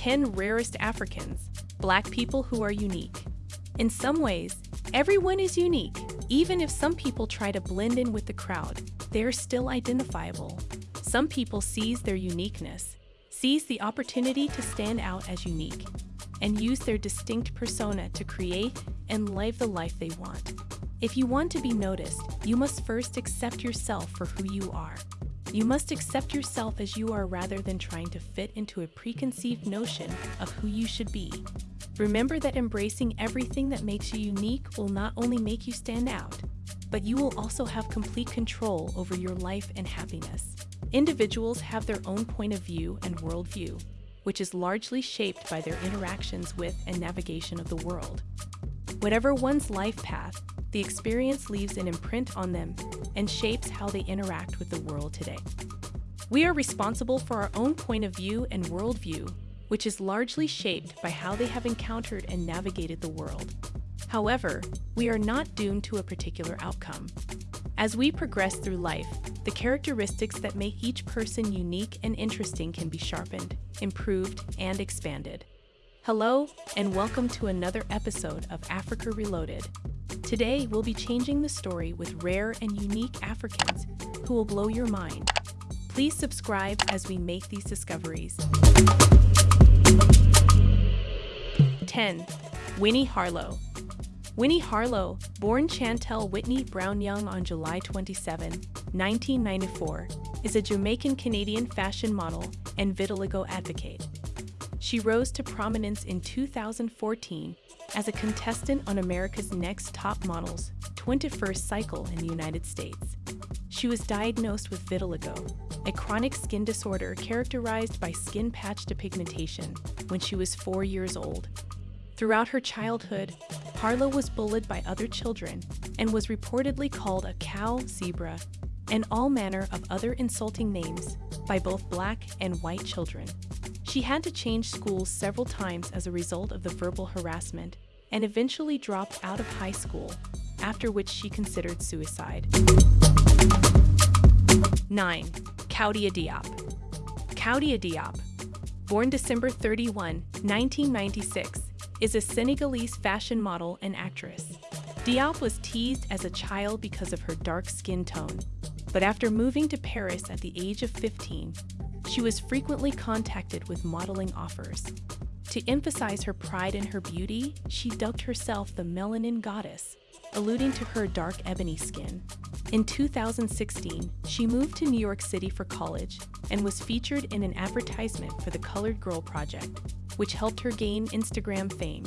10 Rarest Africans, Black people who are unique. In some ways, everyone is unique. Even if some people try to blend in with the crowd, they are still identifiable. Some people seize their uniqueness, seize the opportunity to stand out as unique, and use their distinct persona to create and live the life they want. If you want to be noticed, you must first accept yourself for who you are. You must accept yourself as you are rather than trying to fit into a preconceived notion of who you should be. Remember that embracing everything that makes you unique will not only make you stand out, but you will also have complete control over your life and happiness. Individuals have their own point of view and worldview, which is largely shaped by their interactions with and navigation of the world. Whatever one's life path, the experience leaves an imprint on them and shapes how they interact with the world today. We are responsible for our own point of view and worldview, which is largely shaped by how they have encountered and navigated the world. However, we are not doomed to a particular outcome. As we progress through life, the characteristics that make each person unique and interesting can be sharpened, improved, and expanded. Hello, and welcome to another episode of Africa Reloaded. Today, we'll be changing the story with rare and unique Africans who will blow your mind. Please subscribe as we make these discoveries. 10. Winnie Harlow. Winnie Harlow, born Chantel Whitney Brown Young on July 27, 1994, is a Jamaican Canadian fashion model and vitiligo advocate. She rose to prominence in 2014 as a contestant on America's Next Top Models 21st cycle in the United States. She was diagnosed with vitiligo, a chronic skin disorder characterized by skin patch depigmentation, when she was four years old. Throughout her childhood, Harlow was bullied by other children and was reportedly called a cow, zebra, and all manner of other insulting names by both black and white children. She had to change schools several times as a result of the verbal harassment and eventually dropped out of high school, after which she considered suicide. 9. Khoudia Diop Khoudia Diop, born December 31, 1996, is a Senegalese fashion model and actress. Diop was teased as a child because of her dark skin tone, but after moving to Paris at the age of 15, she was frequently contacted with modeling offers. To emphasize her pride in her beauty, she dubbed herself the Melanin Goddess, alluding to her dark ebony skin. In 2016, she moved to New York City for college and was featured in an advertisement for the Colored Girl Project, which helped her gain Instagram fame.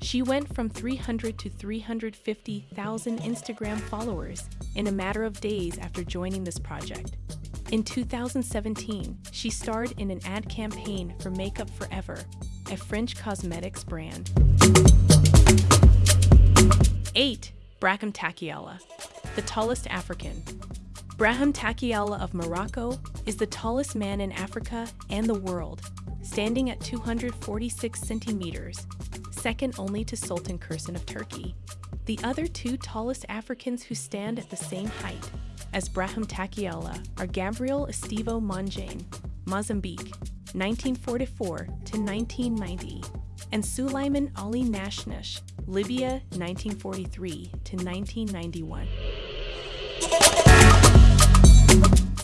She went from 300 to 350,000 Instagram followers in a matter of days after joining this project. In 2017, she starred in an ad campaign for Makeup Forever, a French cosmetics brand. 8. Brahim Takioullah, the tallest African. Brahim Takioullah of Morocco is the tallest man in Africa and the world, standing at 246 centimeters, second only to Sultan Kösen of Turkey. The other two tallest Africans who stand at the same height as Brahim Takioullah are Gabriel Estevo Monjane, Mozambique, 1944 to 1990, and Sulaiman Ali Nashnash, Libya, 1943 to 1991.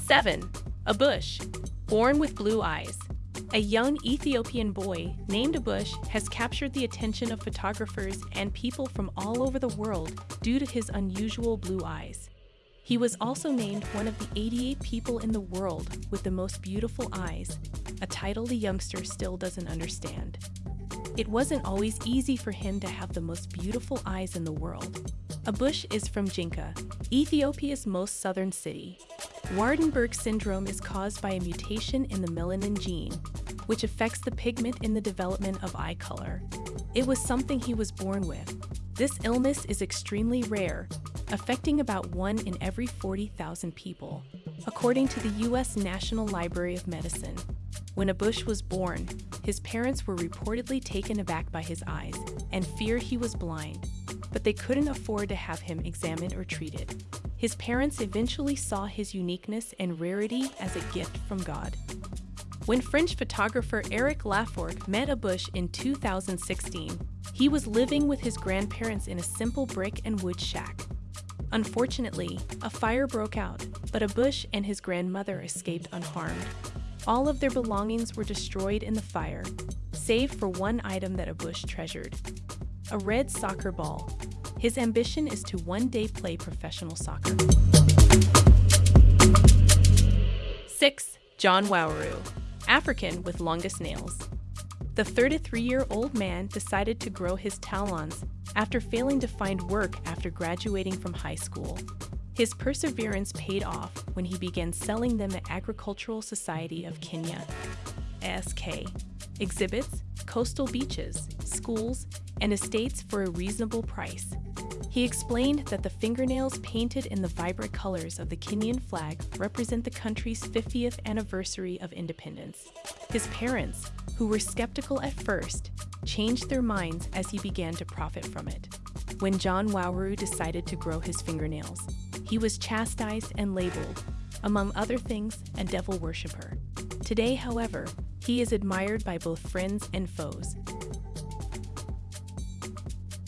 7. Abush, born with blue eyes. A young Ethiopian boy named Abush has captured the attention of photographers and people from all over the world due to his unusual blue eyes. He was also named one of the 88 people in the world with the most beautiful eyes, a title the youngster still doesn't understand. It wasn't always easy for him to have the most beautiful eyes in the world. Abush is from Jinka, Ethiopia's most southern city. Waardenburg syndrome is caused by a mutation in the melanin gene, which affects the pigment in the development of eye color. It was something he was born with. This illness is extremely rare, affecting about 1 in every 40,000 people, according to the U.S. National Library of Medicine. When Abush was born, his parents were reportedly taken aback by his eyes and feared he was blind, but they couldn't afford to have him examined or treated. His parents eventually saw his uniqueness and rarity as a gift from God. When French photographer Eric Laforgue met Abush in 2016, he was living with his grandparents in a simple brick and wood shack. Unfortunately, a fire broke out, but Abush and his grandmother escaped unharmed. All of their belongings were destroyed in the fire, save for one item that Abush treasured a red soccer ball. His ambition is to one day play professional soccer. 6. John Waweru, African with longest nails. The 33 year old man decided to grow his talons after failing to find work after graduating from high school. His perseverance paid off when he began selling them at Agricultural Society of Kenya, ASK, exhibits, coastal beaches, schools, and estates for a reasonable price. He explained that the fingernails painted in the vibrant colors of the Kenyan flag represent the country's 50th anniversary of independence. His parents, who were skeptical at first, changed their minds as he began to profit from it. When John Waweru decided to grow his fingernails, he was chastised and labeled, among other things, a devil worshiper. Today, however, he is admired by both friends and foes.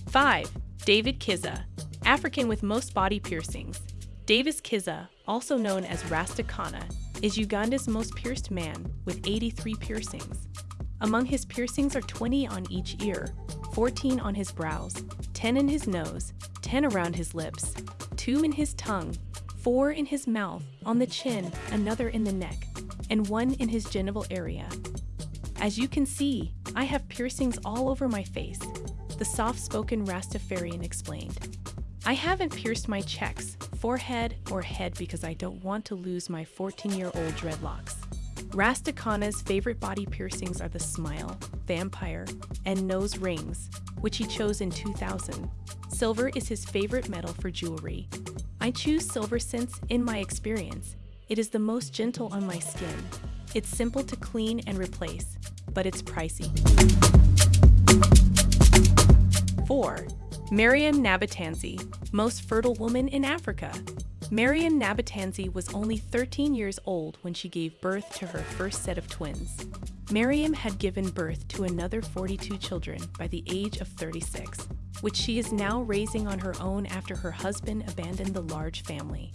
5. David Kizza, African with most body piercings. Davis Kizza, also known as Rastakana, is Uganda's most pierced man with 83 piercings. Among his piercings are 20 on each ear, 14 on his brows, 10 in his nose, 10 around his lips, 2 in his tongue, 4 in his mouth, on the chin, another in the neck, and 1 in his genital area. As you can see, I have piercings all over my face, the soft spoken Rastafarian explained. I haven't pierced my checks, forehead, or head because I don't want to lose my 14 year old dreadlocks. Rastakana's favorite body piercings are the smile, vampire, and nose rings, which he chose in 2000. Silver is his favorite metal for jewelry. I choose silver since, in my experience, it is the most gentle on my skin. It's simple to clean and replace, but it's pricey. 4. Mariam Nabatanzi, most fertile woman in Africa. Mariam Nabatanzi was only 13 years old when she gave birth to her first set of twins. Mariam had given birth to another 42 children by the age of 36, which she is now raising on her own after her husband abandoned the large family.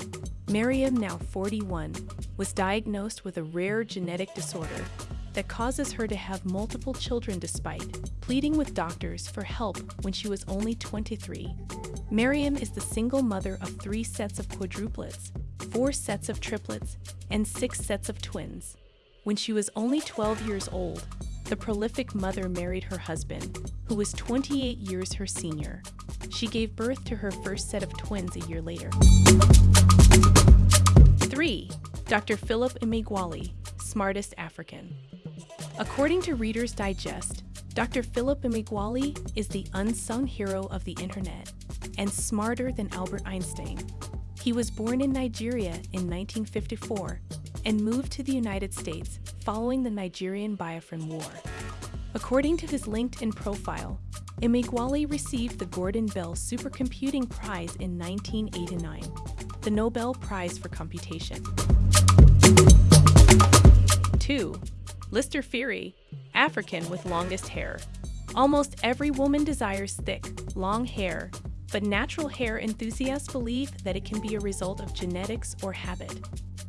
Mariam, now 41, was diagnosed with a rare genetic disorder that causes her to have multiple children despite pleading with doctors for help when she was only 23. Mariam is the single mother of three sets of quadruplets, four sets of triplets, and six sets of twins. When she was only 12 years old, the prolific mother married her husband, who was 28 years her senior. She gave birth to her first set of twins a year later. 3. Dr. Philip Emeagwali, smartest African. According to Reader's Digest, Dr. Philip Emeagwali is the unsung hero of the internet and smarter than Albert Einstein. He was born in Nigeria in 1954 and moved to the United States following the Nigerian Biafran War. According to his LinkedIn profile, Emeagwali received the Gordon Bell Supercomputing Prize in 1989, the Nobel Prize for Computation. 2. Lister Phiri, African with longest hair. Almost every woman desires thick, long hair, but natural hair enthusiasts believe that it can be a result of genetics or habit.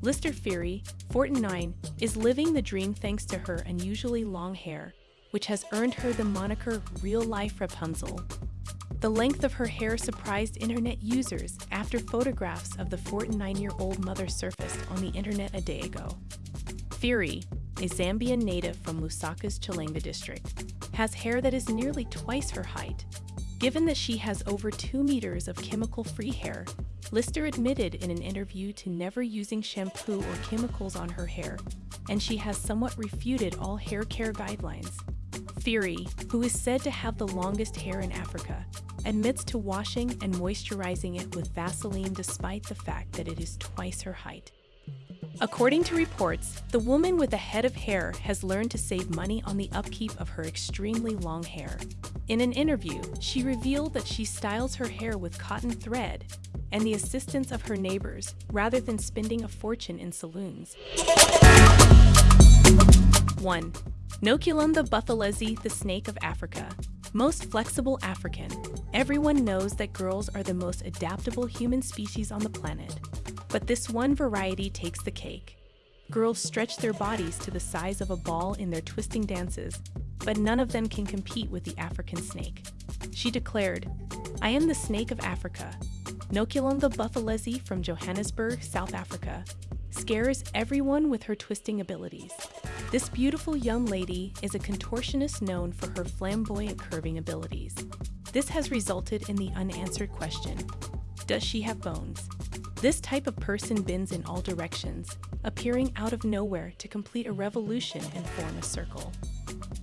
Lister Phiri, 49, is living the dream thanks to her unusually long hair, which has earned her the moniker Real Life Rapunzel. The length of her hair surprised internet users after photographs of the 49 year old mother surfaced on the internet a day ago. Phiri, a Zambian native from Lusaka's Chilenje district, has hair that is nearly twice her height. Given that she has over 2 meters of chemical free hair, Lister admitted in an interview to never using shampoo or chemicals on her hair, and she has somewhat refuted all hair care guidelines. Phiri, who is said to have the longest hair in Africa, admits to washing and moisturizing it with Vaseline despite the fact that it is twice her height. According to reports, the woman with a head of hair has learned to save money on the upkeep of her extremely long hair. In an interview, she revealed that she styles her hair with cotton thread and the assistance of her neighbors rather than spending a fortune in saloons. 1. Noculum the buthelezi, the snake of Africa. Most flexible African. Everyone knows that girls are the most adaptable human species on the planet. But this one variety takes the cake. Girls stretch their bodies to the size of a ball in their twisting dances, but none of them can compete with the African snake. She declared, I am the snake of Africa. Noculum buthelezi from Johannesburg, South Africa, scares everyone with her twisting abilities. This beautiful young lady is a contortionist known for her flamboyant curving abilities. This has resulted in the unanswered question, does she have bones? This type of person bends in all directions, appearing out of nowhere to complete a revolution and form a circle.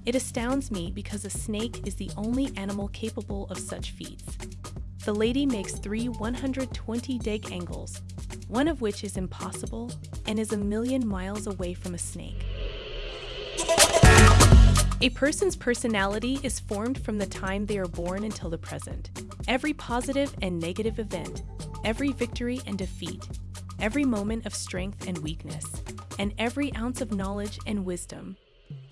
It astounds me because a snake is the only animal capable of such feats. The lady makes three 120 deg angles, one of which is impossible and is a million miles away from a snake. A person's personality is formed from the time they are born until the present. Every positive and negative event, every victory and defeat, every moment of strength and weakness, and every ounce of knowledge and wisdom.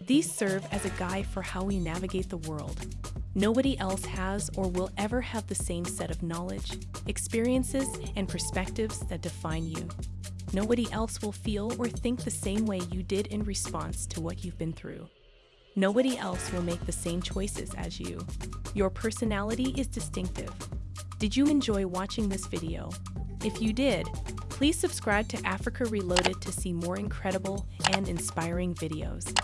These serve as a guide for how we navigate the world. Nobody else has or will ever have the same set of knowledge, experiences, and perspectives that define you. Nobody else will feel or think the same way you did in response to what you've been through. Nobody else will make the same choices as you. Your personality is distinctive. Did you enjoy watching this video? If you did, please subscribe to Africa Reloaded to see more incredible and inspiring videos.